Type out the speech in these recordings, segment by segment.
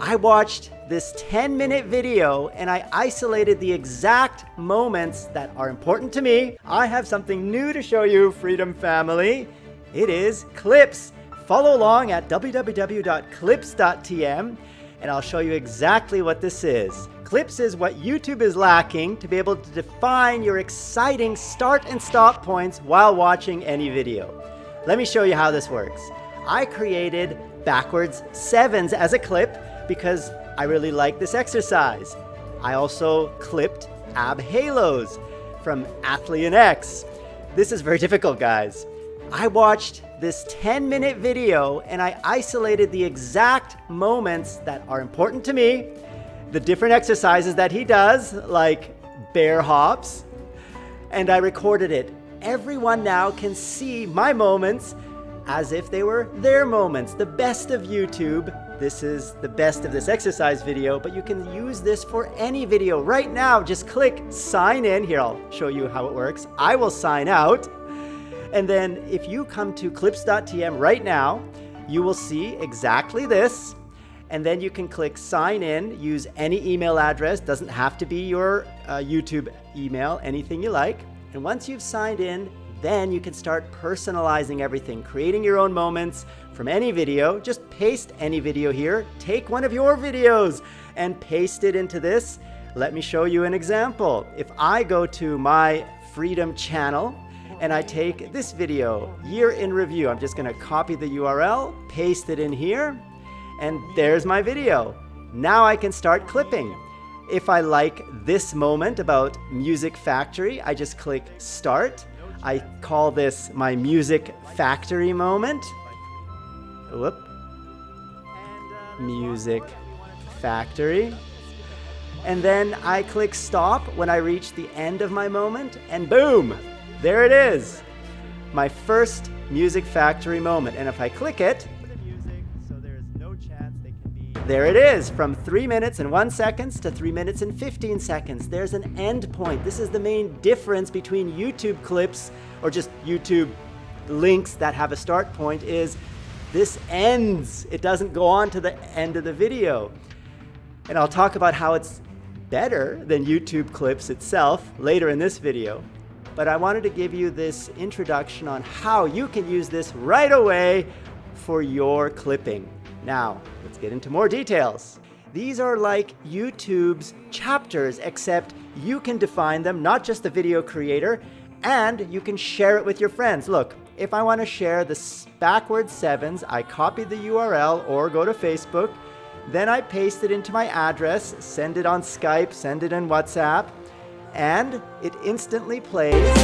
I watched this 10 minute video and I isolated the exact moments that are important to me. I have something new to show you, Freedom Family. It is clips. Follow along at www.clips.tm and I'll show you exactly what this is. Clips is what YouTube is lacking to be able to define your exciting start and stop points while watching any video. Let me show you how this works. I created backwards sevens as a clip because I really like this exercise. I also clipped ab halos from Athlean X. This is very difficult, guys. I watched this 10 minute video and I isolated the exact moments that are important to me, the different exercises that he does, like bear hops, and I recorded it. Everyone now can see my moments as if they were their moments, the best of YouTube. This is the best of this exercise video, but you can use this for any video. Right now, just click sign in. Here, I'll show you how it works. I will sign out. And then if you come to clips.tm right now, you will see exactly this. And then you can click sign in, use any email address, doesn't have to be your uh, YouTube email, anything you like. And once you've signed in, then you can start personalizing everything, creating your own moments from any video. Just paste any video here. Take one of your videos and paste it into this. Let me show you an example. If I go to my Freedom channel and I take this video, year in review, I'm just gonna copy the URL, paste it in here, and there's my video. Now I can start clipping. If I like this moment about Music Factory, I just click Start. I call this my music factory moment. Whoop. Music factory. And then I click stop when I reach the end of my moment and boom, there it is. My first music factory moment. And if I click it, there it is, from 3 minutes and 1 seconds to 3 minutes and 15 seconds. There's an end point. This is the main difference between YouTube clips or just YouTube links that have a start point is this ends. It doesn't go on to the end of the video. And I'll talk about how it's better than YouTube clips itself later in this video. But I wanted to give you this introduction on how you can use this right away for your clipping. Now, let's get into more details. These are like YouTube's chapters, except you can define them, not just the video creator, and you can share it with your friends. Look, if I want to share the backwards sevens, I copy the URL or go to Facebook, then I paste it into my address, send it on Skype, send it in WhatsApp, and it instantly plays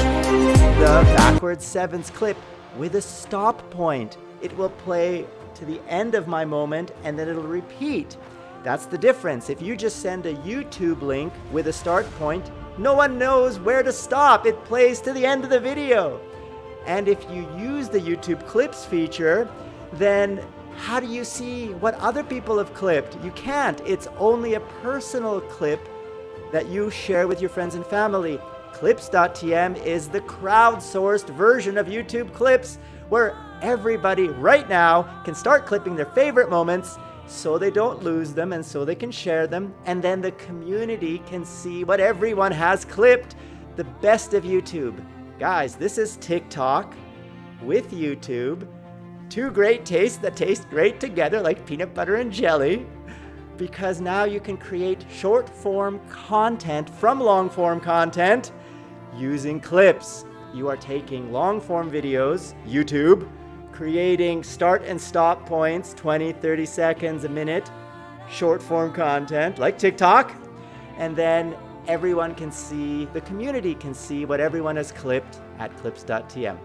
the backwards sevens clip with a stop point. It will play to the end of my moment and then it'll repeat. That's the difference. If you just send a YouTube link with a start point, no one knows where to stop. It plays to the end of the video. And if you use the YouTube Clips feature, then how do you see what other people have clipped? You can't. It's only a personal clip that you share with your friends and family. Clips.tm is the crowdsourced version of YouTube Clips where everybody right now can start clipping their favorite moments so they don't lose them and so they can share them. And then the community can see what everyone has clipped, the best of YouTube. Guys, this is TikTok with YouTube. Two great tastes that taste great together like peanut butter and jelly. Because now you can create short form content from long form content using clips. You are taking long form videos, YouTube, creating start and stop points, 20, 30 seconds, a minute, short form content like TikTok, and then everyone can see, the community can see what everyone has clipped at clips.tm.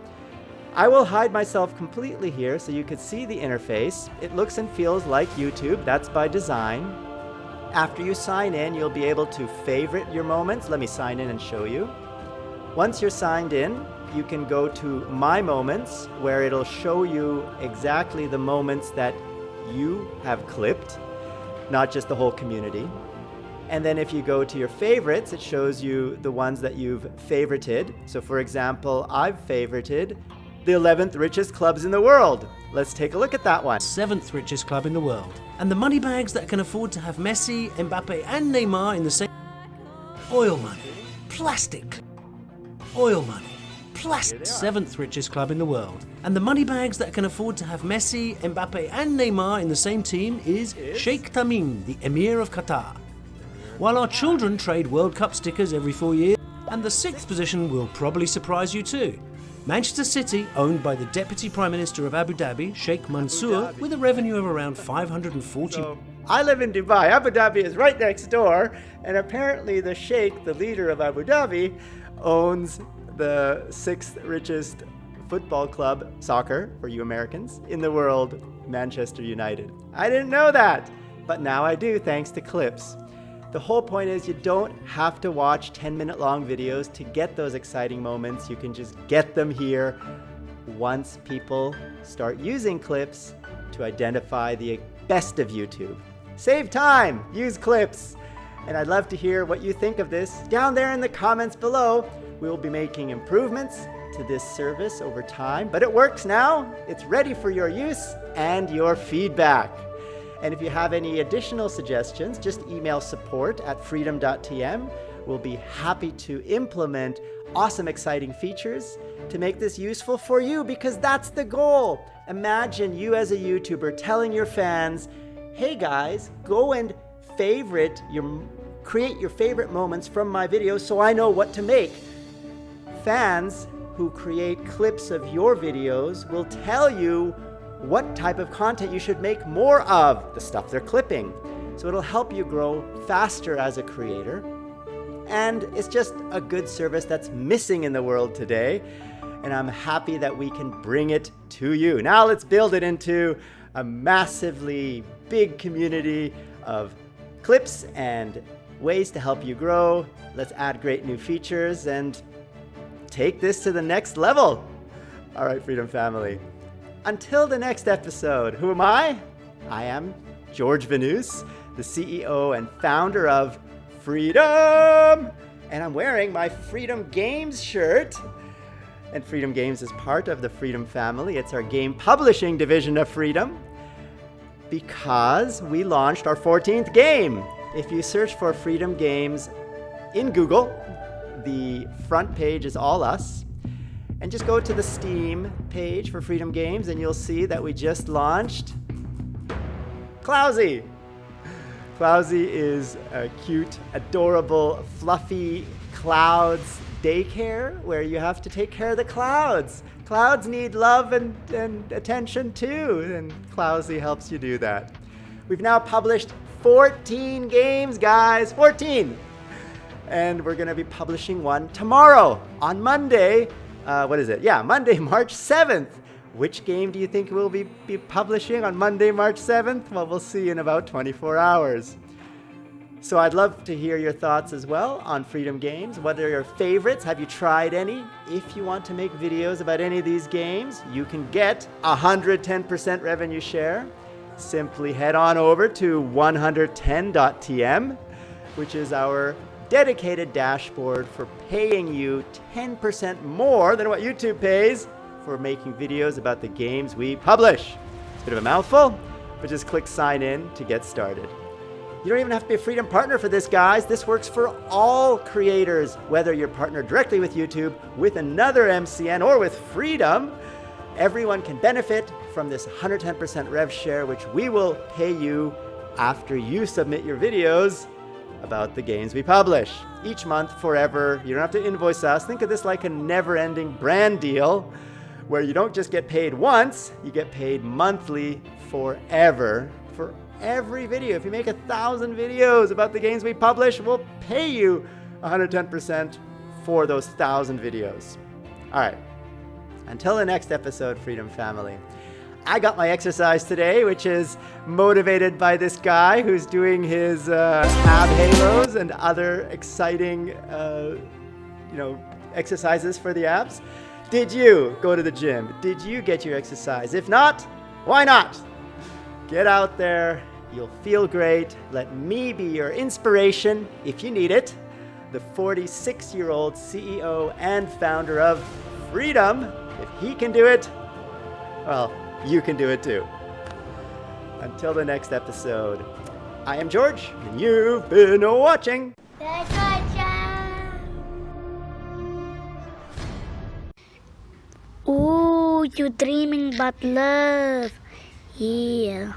I will hide myself completely here so you can see the interface. It looks and feels like YouTube, that's by design. After you sign in, you'll be able to favorite your moments. Let me sign in and show you. Once you're signed in, you can go to My Moments, where it'll show you exactly the moments that you have clipped, not just the whole community. And then if you go to your favorites, it shows you the ones that you've favorited. So for example, I've favorited the 11th richest clubs in the world. Let's take a look at that one. Seventh richest club in the world. And the money bags that can afford to have Messi, Mbappe, and Neymar in the same. Oil money. Plastic. Oil money. Plastic. Seventh richest club in the world. And the money bags that can afford to have Messi, Mbappe, and Neymar in the same team is Sheikh Tamim, the Emir of Qatar. While our children trade World Cup stickers every four years, and the sixth position will probably surprise you too. Manchester City, owned by the Deputy Prime Minister of Abu Dhabi, Sheikh Mansour, with a revenue of around 540. So, I live in Dubai. Abu Dhabi is right next door, and apparently the Sheikh, the leader of Abu Dhabi, owns the sixth richest football club, soccer for you Americans, in the world, Manchester United. I didn't know that, but now I do thanks to clips. The whole point is you don't have to watch 10 minute long videos to get those exciting moments. You can just get them here once people start using clips to identify the best of YouTube. Save time, use clips. And I'd love to hear what you think of this down there in the comments below. We will be making improvements to this service over time, but it works now. It's ready for your use and your feedback. And if you have any additional suggestions, just email support at freedom.tm. We'll be happy to implement awesome, exciting features to make this useful for you because that's the goal. Imagine you as a YouTuber telling your fans, hey guys, go and favorite your create your favorite moments from my videos so I know what to make. Fans who create clips of your videos will tell you what type of content you should make more of, the stuff they're clipping. So it'll help you grow faster as a creator. And it's just a good service that's missing in the world today. And I'm happy that we can bring it to you. Now let's build it into a massively big community of clips and ways to help you grow. Let's add great new features and take this to the next level. All right, Freedom Family. Until the next episode, who am I? I am George Vanous, the CEO and founder of Freedom! And I'm wearing my Freedom Games shirt. And Freedom Games is part of the Freedom family. It's our game publishing division of Freedom because we launched our 14th game. If you search for Freedom Games in Google, the front page is all us. And just go to the Steam page for Freedom Games and you'll see that we just launched Clouzy. Clouzy is a cute, adorable, fluffy clouds daycare where you have to take care of the clouds. Clouds need love and, and attention too, and Clouzy helps you do that. We've now published 14 games, guys, 14! And we're gonna be publishing one tomorrow on Monday, uh, what is it? Yeah, Monday, March 7th. Which game do you think we'll be, be publishing on Monday, March 7th? Well, we'll see in about 24 hours. So I'd love to hear your thoughts as well on Freedom Games. What are your favorites? Have you tried any? If you want to make videos about any of these games, you can get 110% revenue share. Simply head on over to 110.tm, which is our dedicated dashboard for paying you 10% more than what YouTube pays for making videos about the games we publish. It's a bit of a mouthful, but just click sign in to get started. You don't even have to be a Freedom partner for this, guys. This works for all creators, whether you're partnered directly with YouTube, with another MCN, or with Freedom. Everyone can benefit from this 110% rev share, which we will pay you after you submit your videos about the games we publish. Each month, forever. You don't have to invoice us. Think of this like a never-ending brand deal where you don't just get paid once, you get paid monthly forever for every video. If you make a thousand videos about the games we publish, we'll pay you 110% for those thousand videos. All right. Until the next episode, Freedom Family. I got my exercise today, which is motivated by this guy who's doing his uh, ab halos and other exciting, uh, you know, exercises for the abs. Did you go to the gym? Did you get your exercise? If not, why not? Get out there. You'll feel great. Let me be your inspiration if you need it. The 46 year old CEO and founder of freedom. If he can do it, well, you can do it too. Until the next episode, I am George, and you've been watching. Ooh, you're dreaming about love. Yeah.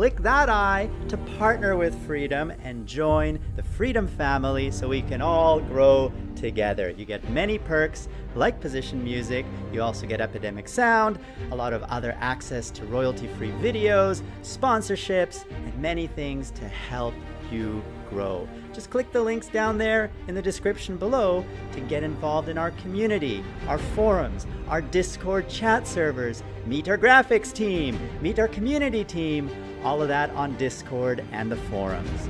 Click that I to partner with Freedom and join the Freedom family so we can all grow together. You get many perks like position music, you also get Epidemic Sound, a lot of other access to royalty-free videos, sponsorships, and many things to help you grow. Just click the links down there in the description below to get involved in our community, our forums, our Discord chat servers, meet our graphics team, meet our community team, all of that on Discord and the forums.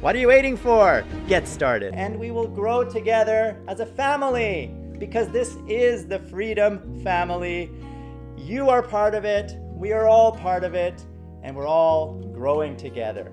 What are you waiting for? Get started. And we will grow together as a family because this is the Freedom Family. You are part of it, we are all part of it, and we're all growing together.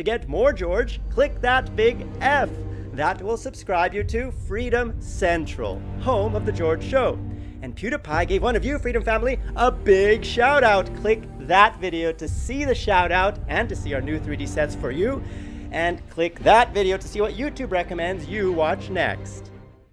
To get more George, click that big F. That will subscribe you to Freedom Central, home of The George Show. And PewDiePie gave one of you, Freedom Family, a big shout out. Click that video to see the shout out and to see our new 3D sets for you. And click that video to see what YouTube recommends you watch next.